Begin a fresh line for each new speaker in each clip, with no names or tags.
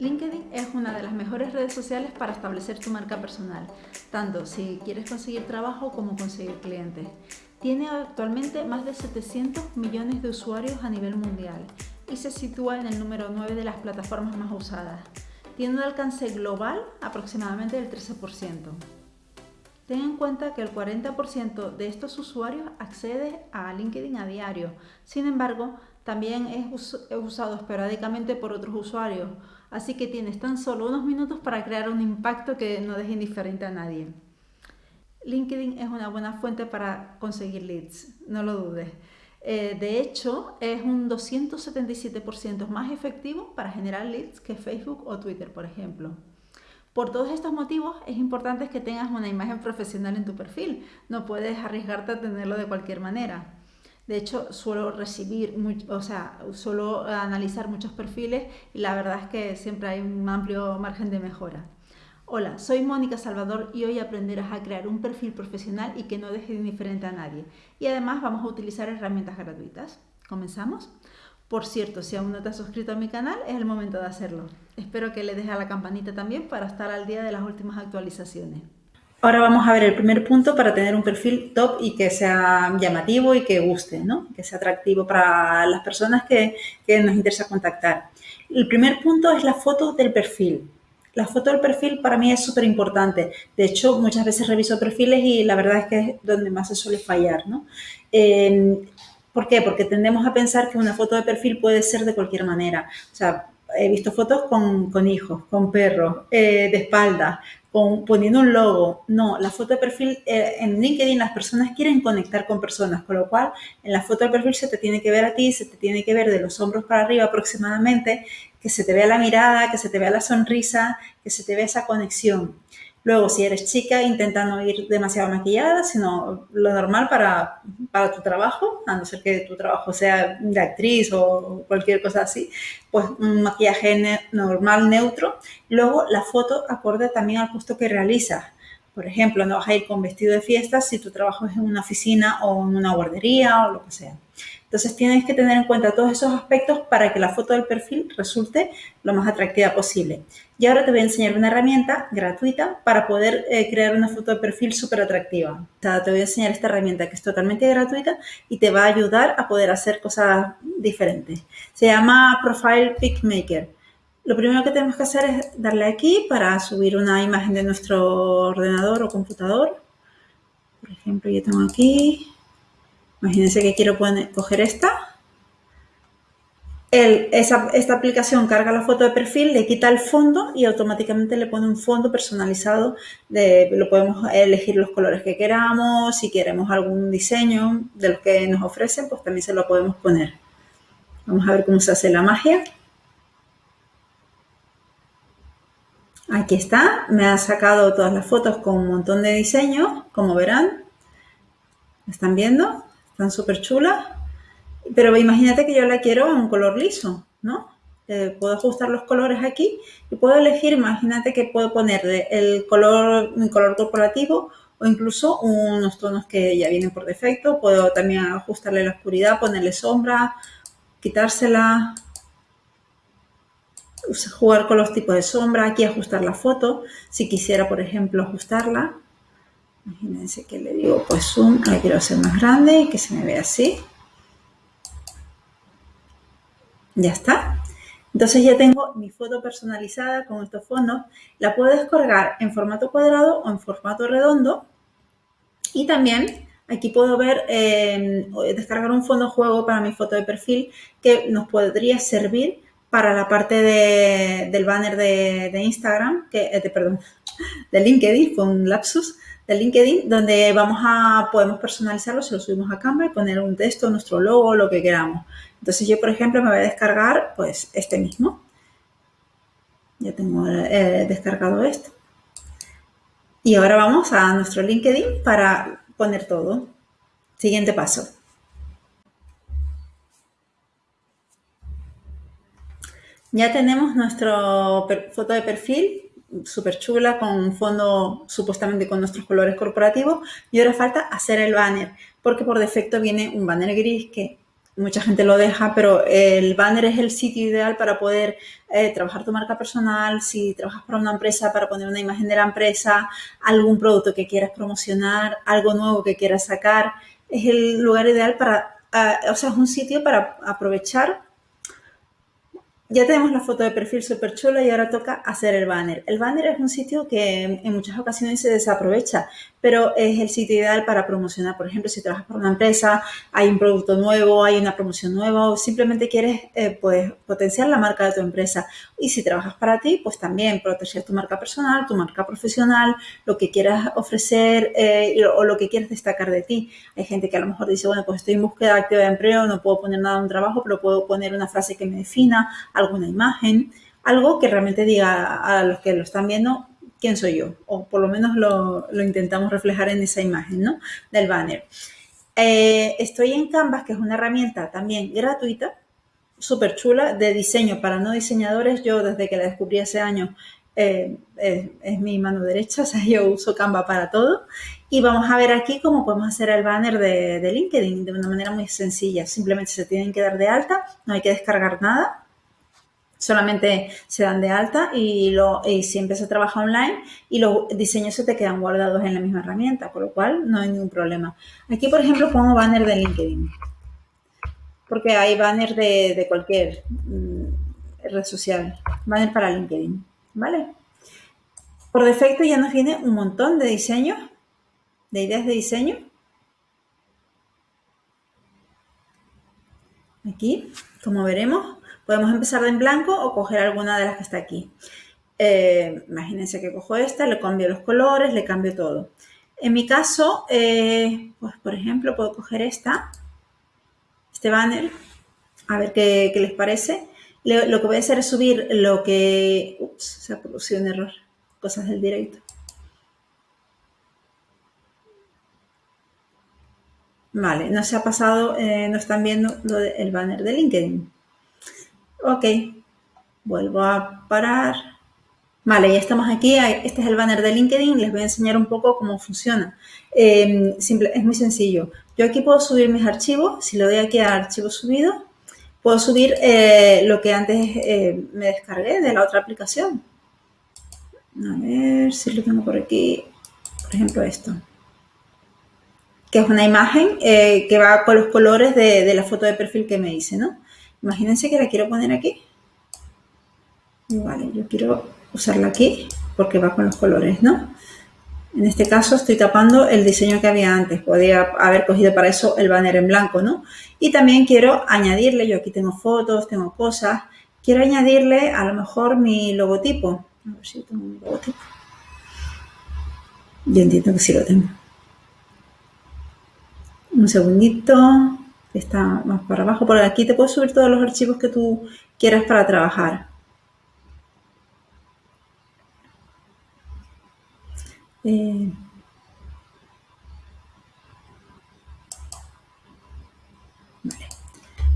LinkedIn es una de las mejores redes sociales para establecer tu marca personal, tanto si quieres conseguir trabajo como conseguir clientes. Tiene actualmente más de 700 millones de usuarios a nivel mundial y se sitúa en el número 9 de las plataformas más usadas. Tiene un alcance global aproximadamente del 13%. Ten en cuenta que el 40% de estos usuarios accede a LinkedIn a diario. Sin embargo, también es usado esporádicamente por otros usuarios, así que tienes tan solo unos minutos para crear un impacto que no deje indiferente a nadie. LinkedIn es una buena fuente para conseguir leads, no lo dudes. Eh, de hecho, es un 277% más efectivo para generar leads que Facebook o Twitter, por ejemplo. Por todos estos motivos es importante que tengas una imagen profesional en tu perfil. No puedes arriesgarte a tenerlo de cualquier manera. De hecho, suelo recibir, o sea, suelo analizar muchos perfiles y la verdad es que siempre hay un amplio margen de mejora. Hola, soy Mónica Salvador y hoy aprenderás a crear un perfil profesional y que no deje indiferente a nadie. Y además vamos a utilizar herramientas gratuitas. ¿Comenzamos? Por cierto, si aún no te has suscrito a mi canal, es el momento de hacerlo. Espero que le dejes a la campanita también para estar al día de las últimas actualizaciones. Ahora vamos a ver el primer punto para tener un perfil top y que sea llamativo y que guste, ¿no? que sea atractivo para las personas que, nos interesa contactar. El primer punto es la foto del perfil. La foto del perfil para mí es súper importante. De hecho, muchas veces reviso perfiles y la verdad es que es donde más se suele fallar. ¿no? ¿Por qué? Porque tendemos a pensar que una foto de perfil puede ser de cualquier manera. O sea, he visto fotos con, hijos, con perros, eh, de espalda, con, poniendo un logo. No, la foto de perfil eh, en LinkedIn las personas quieren conectar con personas, con lo cual en la foto de perfil se te tiene que ver a ti, se te tiene que ver de los hombros para arriba aproximadamente, que se te vea la mirada, que se te vea la sonrisa, que se te vea esa conexión. Luego, si eres chica, intenta no ir demasiado maquillada, sino lo normal para, para, tu trabajo, a no ser que tu trabajo sea de actriz o cualquier cosa así, pues un maquillaje normal, neutro. Luego, la foto acorde también al puesto que realizas. Por ejemplo, no vas a ir con vestido de fiesta si tu trabajo es en una oficina o en una guardería o lo que sea. Entonces tienes que tener en cuenta todos esos aspectos para que la foto del perfil resulte lo más atractiva posible. Y ahora te voy a enseñar una herramienta gratuita para poder eh, crear una foto de perfil súper atractiva. O sea, te voy a enseñar esta herramienta que es totalmente gratuita y te va a ayudar a poder hacer cosas diferentes. Se llama Profile Pic Maker. Lo primero que tenemos que hacer es darle aquí para subir una imagen de nuestro ordenador o computador. Por ejemplo, yo tengo aquí Imagínense que quiero poner, coger esta. esta aplicación carga la foto de perfil, le quita el fondo y automáticamente le pone un fondo personalizado. Lo podemos elegir los colores que queramos, si queremos algún diseño de los que nos ofrecen, pues también se lo podemos poner. Vamos a ver cómo se hace la magia. Aquí está, me ha sacado todas las fotos con un montón de diseños, como verán. ¿Están viendo? Están súper chulas. Pero imagínate que yo la quiero en un color liso, ¿no? Eh, puedo ajustar los colores aquí y puedo elegir, imagínate que puedo ponerle el color, mi color corporativo o incluso unos tonos que ya vienen por defecto. Puedo también ajustarle la oscuridad, ponerle sombra, quitársela, jugar con los tipos de sombra, aquí ajustar la foto, si quisiera, por ejemplo, ajustarla. Imagínense que le digo, pues zoom, la quiero hacer más grande y que se me vea así. Ya está. Entonces ya tengo mi foto personalizada con estos fondos. La puedo descargar en formato cuadrado o en formato redondo. Y también aquí puedo ver, eh, descargar un fondo juego para mi foto de perfil que nos podría servir para la parte del banner de, Instagram, que, eh, de, perdón, de LinkedIn, con un lapsus, LinkedIn, donde vamos a, podemos personalizarlo, si lo subimos a Canva y poner un texto, nuestro logo, lo que queramos. Entonces yo, por ejemplo, me voy a descargar pues este mismo. Ya tengo eh, descargado esto. Y ahora vamos a nuestro LinkedIn para poner todo. Siguiente paso. Ya tenemos nuestra foto de perfil súper chula con un fondo supuestamente con nuestros colores corporativos y ahora falta hacer el banner porque por defecto viene un banner gris que mucha gente lo deja, pero el banner es el sitio ideal para poder eh, trabajar tu marca personal, si trabajas para una empresa, para poner una imagen de la empresa, algún producto que quieras promocionar, algo nuevo que quieras sacar, es el lugar ideal para, o sea, es un sitio para aprovechar ya tenemos la foto de perfil súper chula y ahora toca hacer el banner. El banner es un sitio que en muchas ocasiones se desaprovecha, pero es el sitio ideal para promocionar. Por ejemplo, si trabajas para una empresa, hay un producto nuevo, hay una promoción nueva o simplemente quieres eh, pues, potenciar la marca de tu empresa. Y si trabajas para ti, pues también proteger tu marca personal, tu marca profesional, lo que quieras ofrecer eh, o lo que quieras destacar de ti. Hay gente que a lo mejor dice, bueno, pues estoy en búsqueda activa de empleo, no puedo poner nada en un trabajo, pero puedo poner una frase que me defina alguna imagen, algo que realmente diga a los que lo están viendo quién soy yo, o por lo menos lo, intentamos reflejar en esa imagen ¿no? del banner. Eh, estoy en Canvas, que es una herramienta también gratuita, súper chula, de diseño para no diseñadores. Yo desde que la descubrí hace años eh, es, mi mano derecha, o sea, yo uso Canva para todo. Y vamos a ver aquí cómo podemos hacer el banner de, de LinkedIn de una manera muy sencilla. Simplemente se tienen que dar de alta, no hay que descargar nada solamente se dan de alta y, lo, y siempre se trabaja online y los diseños se te quedan guardados en la misma herramienta, por lo cual no hay ningún problema. Aquí, por ejemplo, pongo banner de LinkedIn, porque hay banner de, cualquier mm, red social, banner para LinkedIn, ¿vale? Por defecto ya nos viene un montón de diseños, de ideas de diseño. Aquí, como veremos, Podemos empezar de en blanco o coger alguna de las que está aquí. Eh, imagínense que cojo esta, le cambio los colores, le cambio todo. En mi caso, eh, pues por ejemplo, puedo coger esta, este banner, a ver qué, les parece. lo que voy a hacer es subir lo que... Ups, se ha producido un error. Cosas del directo. Vale, no se ha pasado, eh, no están viendo el banner de LinkedIn. Ok, vuelvo a parar. Vale, ya estamos aquí. Este es el banner de LinkedIn. Les voy a enseñar un poco cómo funciona. Em, es muy sencillo. Yo aquí puedo subir mis archivos. Si le doy aquí a archivo subido, puedo subir eh, lo que antes eh, me descargué de la otra aplicación. A ver si lo tengo por aquí. Por ejemplo, esto. Que es una imagen eh, que va con los colores de, de la foto de perfil que me hice, ¿no? Imagínense que la quiero poner aquí. Vale, yo quiero usarla aquí porque va con los colores, ¿no? En este caso estoy tapando el diseño que había antes. Podría haber cogido para eso el banner en blanco, ¿no? Y también quiero añadirle, yo aquí tengo fotos, tengo cosas. Quiero añadirle a lo mejor mi logotipo. A ver si tengo mi logotipo. Yo entiendo que sí lo tengo. Un segundito está más para abajo. Por aquí te puedes subir todos los archivos que tú quieras para trabajar. Eh,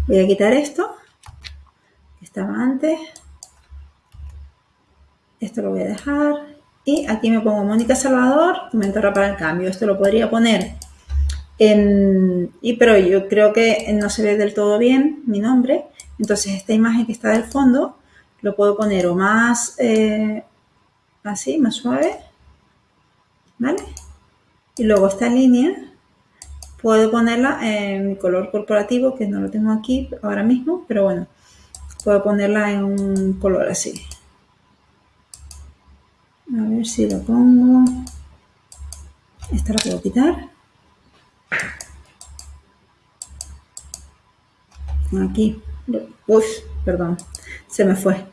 Voy a quitar esto, estaba antes. Esto lo voy a dejar. Y aquí me pongo Mónica Salvador, mentora para el cambio. Esto lo podría poner y, pero yo creo que no se ve del todo bien mi nombre. Entonces esta imagen que está del fondo lo puedo poner o más eh, así, más suave. ¿Vale? Y luego esta línea puedo ponerla en mi color corporativo, que no lo tengo aquí ahora mismo, pero bueno, puedo ponerla en un color así. A ver si lo pongo. Esta la puedo quitar. Aquí. Uy, perdón. Se me fue.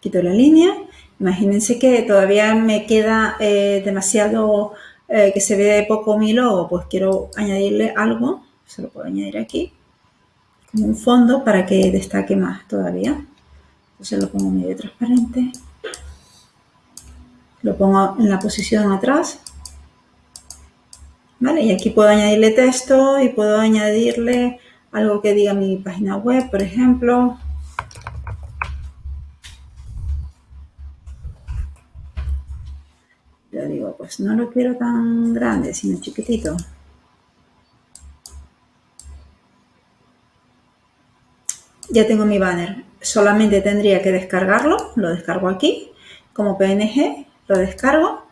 Quito la línea. Imagínense que todavía me queda eh, demasiado eh, que se ve poco mi logo. Pues quiero añadirle algo. Se lo puedo añadir aquí. Como un fondo para que destaque más todavía. Entonces lo pongo medio transparente. Lo pongo en la posición atrás ¿Vale? Y aquí puedo añadirle texto y puedo añadirle algo que diga mi página web, por ejemplo. Yo digo, pues no lo quiero tan grande, sino chiquitito. Ya tengo mi banner. Solamente tendría que descargarlo. Lo descargo aquí como PNG. Lo descargo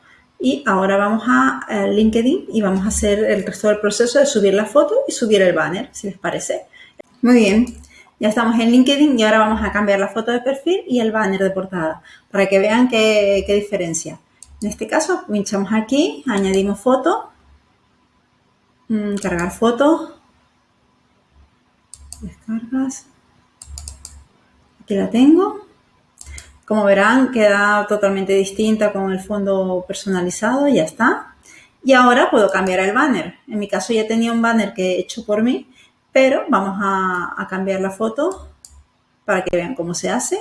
y ahora vamos a, LinkedIn y vamos a hacer el resto del proceso de subir la foto y subir el banner, si les parece. Muy bien, ya estamos en LinkedIn y ahora vamos a cambiar la foto de perfil y el banner de portada para que vean qué, qué diferencia. En este caso, pinchamos aquí, añadimos foto, mm, cargar foto, descargas, aquí la tengo, como verán, queda totalmente distinta con el fondo personalizado, ya está. Y ahora puedo cambiar el banner. En mi caso ya tenía un banner que he hecho por mí, pero vamos a, a cambiar la foto para que vean cómo se hace.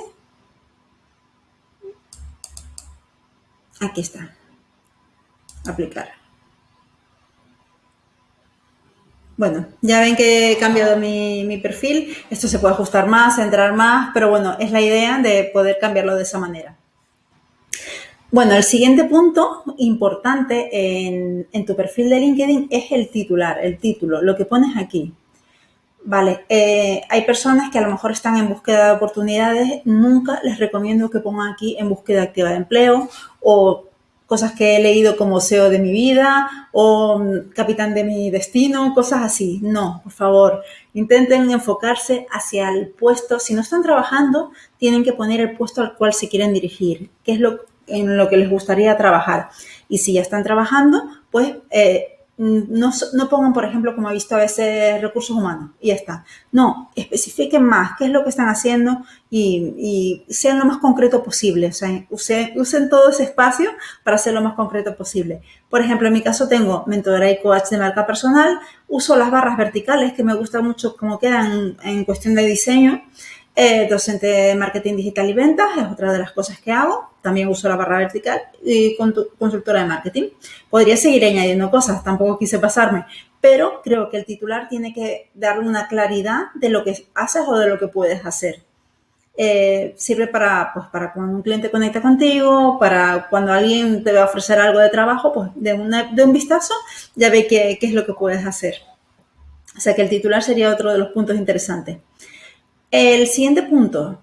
Aquí está. Aplicar. Bueno, ya ven que he cambiado mi, perfil. Esto se puede ajustar más, entrar más, pero bueno, es la idea de poder cambiarlo de esa manera. Bueno, el siguiente punto importante en, tu perfil de LinkedIn es el titular, el título, lo que pones aquí. Vale, eh, hay personas que a lo mejor están en búsqueda de oportunidades, nunca les recomiendo que pongan aquí en búsqueda activa de empleo o cosas que he leído como SEO de mi vida o mm, capitán de mi destino, cosas así. No, por favor, intenten enfocarse hacia el puesto. Si no están trabajando, tienen que poner el puesto al cual se quieren dirigir, qué es lo en lo que les gustaría trabajar. Y si ya están trabajando, pues eh, no, no, pongan, por ejemplo, como he visto a veces, recursos humanos y ya está. No, especifiquen más qué es lo que están haciendo y, sean lo más concreto posible. O sea, usen, todo ese espacio para ser lo más concreto posible. Por ejemplo, en mi caso tengo mentora y coach de marca personal. Uso las barras verticales que me gustan mucho como quedan en cuestión de diseño. Eh, docente de marketing digital y ventas es otra de las cosas que hago. También uso la barra vertical y consultora de marketing. Podría seguir añadiendo cosas, tampoco quise pasarme, pero creo que el titular tiene que darle una claridad de lo que haces o de lo que puedes hacer. Eh, sirve para, pues, para cuando un cliente conecta contigo, para cuando alguien te va a ofrecer algo de trabajo, pues de, de un vistazo ya ve qué, qué es lo que puedes hacer. O sea que el titular sería otro de los puntos interesantes. El siguiente punto,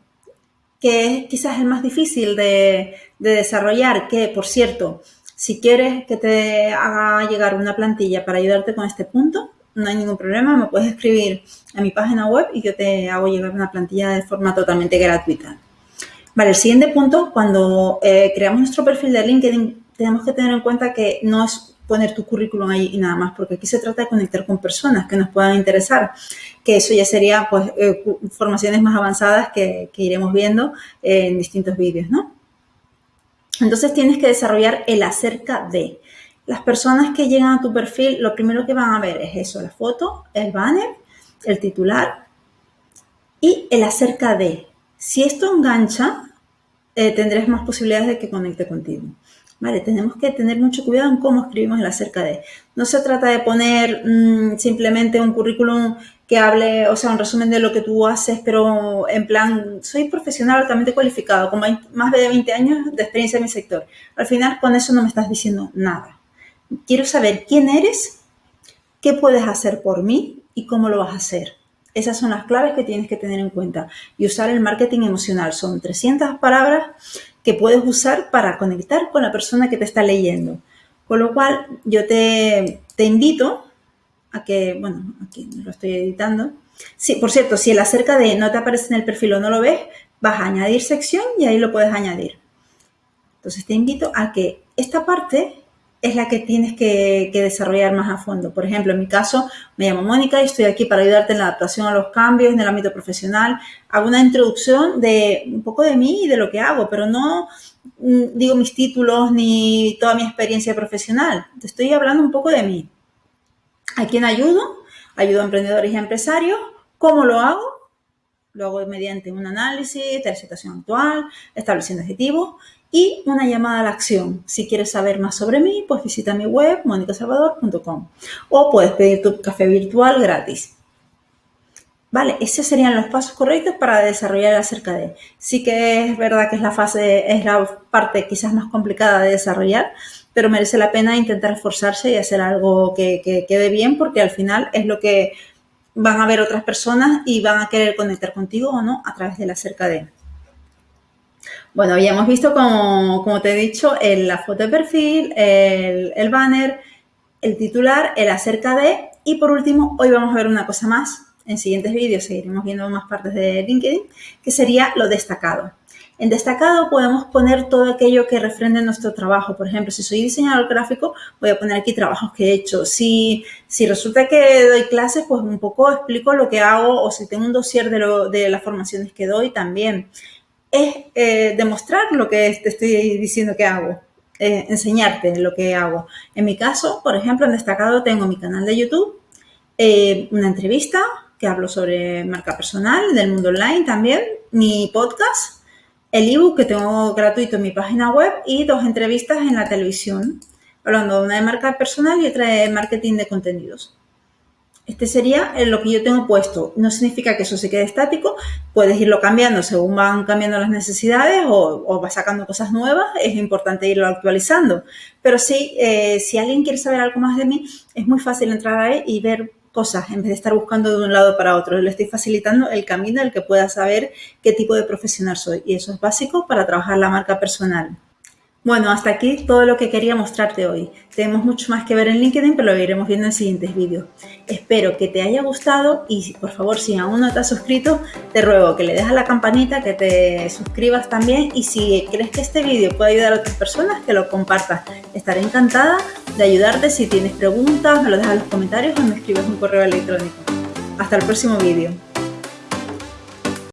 que es quizás el más difícil de, desarrollar, que por cierto, si quieres que te haga llegar una plantilla para ayudarte con este punto, no hay ningún problema, me puedes escribir a mi página web y yo te hago llegar una plantilla de forma totalmente gratuita. Vale, el siguiente punto, cuando eh, creamos nuestro perfil de LinkedIn, tenemos que tener en cuenta que no es poner tu currículum ahí y nada más, porque aquí se trata de conectar con personas que nos puedan interesar, que eso ya sería pues eh, formaciones más avanzadas que, iremos viendo en distintos vídeos, ¿no? Entonces tienes que desarrollar el acerca de. Las personas que llegan a tu perfil, lo primero que van a ver es eso, la foto, el banner, el titular y el acerca de. Si esto engancha, eh, tendrás más posibilidades de que conecte contigo. Vale, tenemos que tener mucho cuidado en cómo escribimos el acerca de. No se trata de poner mm, simplemente un currículum que hable, o sea, un resumen de lo que tú haces, pero en plan, soy profesional altamente cualificado, con más de 20 años de experiencia en mi sector. Al final, con eso no me estás diciendo nada. Quiero saber quién eres, qué puedes hacer por mí y cómo lo vas a hacer. Esas son las claves que tienes que tener en cuenta. Y usar el marketing emocional. Son 300 palabras que puedes usar para conectar con la persona que te está leyendo. Con lo cual, yo te, invito a que, bueno, aquí lo estoy editando. Sí, por cierto, si el acerca de no te aparece en el perfil o no lo ves, vas a añadir sección y ahí lo puedes añadir. Entonces te invito a que esta parte es la que tienes que, desarrollar más a fondo. Por ejemplo, en mi caso, me llamo Mónica y estoy aquí para ayudarte en la adaptación a los cambios en el ámbito profesional. Hago una introducción de un poco de mí y de lo que hago, pero no mm, digo mis títulos ni toda mi experiencia profesional. Te estoy hablando un poco de mí. ¿A quién ayudo? Ayudo a emprendedores y a empresarios. ¿Cómo lo hago? Lo hago mediante un análisis de la situación actual, estableciendo objetivos y una llamada a la acción. Si quieres saber más sobre mí, pues visita mi web monicasalvador.com o puedes pedir tu café virtual gratis. Vale, esos serían los pasos correctos para desarrollar acerca de. Sí que es verdad que es la fase, es la parte quizás más complicada de desarrollar, pero merece la pena intentar esforzarse y hacer algo que, que quede bien porque al final es lo que van a ver otras personas y van a querer conectar contigo o no a través de la cerca de. Bueno, ya hemos visto, como, como te he dicho, la foto de perfil, el, el banner, el titular, el acerca de y por último, hoy vamos a ver una cosa más. En siguientes vídeos seguiremos viendo más partes de LinkedIn, que sería lo destacado. En destacado podemos poner todo aquello que refrende nuestro trabajo. Por ejemplo, si soy diseñador gráfico, voy a poner aquí trabajos que he hecho. Si, si resulta que doy clases, pues un poco explico lo que hago o si tengo un dossier de, lo, de las formaciones que doy también. Es eh, demostrar lo que te estoy diciendo que hago. Eh, enseñarte lo que hago. En mi caso, por ejemplo, en destacado tengo mi canal de YouTube, eh, una entrevista que hablo sobre marca personal, del mundo online también, mi podcast el ebook que tengo gratuito en mi página web y dos entrevistas en la televisión, hablando una de marca personal y otra de marketing de contenidos. Este sería lo que yo tengo puesto. No significa que eso se quede estático, puedes irlo cambiando según van cambiando las necesidades o, o vas sacando cosas nuevas, es importante irlo actualizando. Pero sí, eh, si alguien quiere saber algo más de mí, es muy fácil entrar ahí y ver cosas en vez de estar buscando de un lado para otro. Le estoy facilitando el camino el que pueda saber qué tipo de profesional soy y eso es básico para trabajar la marca personal. Bueno, hasta aquí todo lo que quería mostrarte hoy. Tenemos mucho más que ver en LinkedIn, pero lo iremos viendo en siguientes vídeos. Espero que te haya gustado y por favor, si aún no te has suscrito, te ruego que le dejes a la campanita, que te suscribas también y si crees que este vídeo puede ayudar a otras personas, que lo compartas. Estaré encantada de ayudarte. Si tienes preguntas, me lo dejas en los comentarios o me escribes un correo electrónico. Hasta el próximo vídeo.